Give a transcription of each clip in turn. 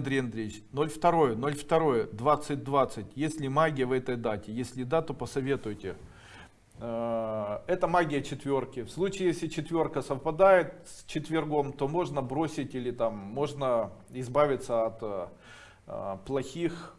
Андрей Андреевич, 02, 02, 2020. Есть ли магия в этой дате? Если да, то посоветуйте. Э, Это магия четверки. В случае, если четверка совпадает с четвергом, то можно бросить или там можно избавиться от э, э, плохих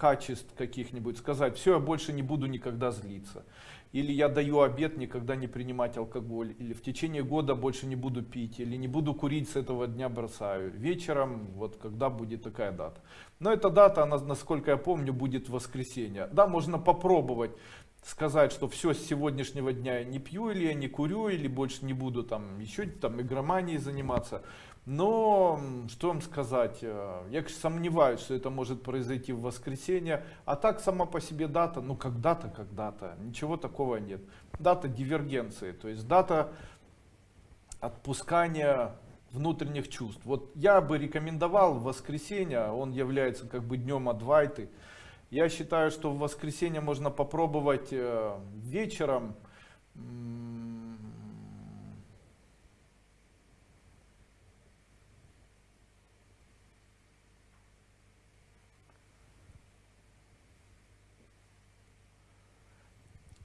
качеств каких-нибудь. Сказать, все, я больше не буду никогда злиться. Или я даю обет никогда не принимать алкоголь. Или в течение года больше не буду пить. Или не буду курить с этого дня бросаю. Вечером, вот когда будет такая дата. Но эта дата, она, насколько я помню, будет воскресенье. Да, можно попробовать сказать, что все с сегодняшнего дня я не пью, или я не курю, или больше не буду там еще там игроманией заниматься. Но, что вам сказать, э, я сомневаюсь, что это может произойти в воскресенье. А так сама по себе дата, ну когда-то, когда-то, ничего такого нет. Дата дивергенции, то есть дата отпускания внутренних чувств. Вот я бы рекомендовал воскресенье, он является как бы днем Адвайты. Я считаю, что в воскресенье можно попробовать э, вечером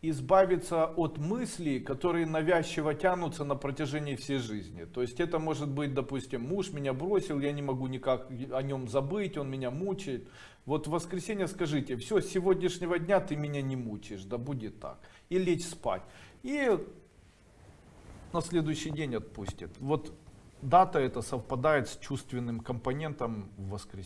избавиться от мыслей, которые навязчиво тянутся на протяжении всей жизни. То есть это может быть, допустим, муж меня бросил, я не могу никак о нем забыть, он меня мучает. Вот в воскресенье скажите, все, с сегодняшнего дня ты меня не мучаешь, да будет так. И лечь спать. И на следующий день отпустит. Вот дата это совпадает с чувственным компонентом в воскресенье.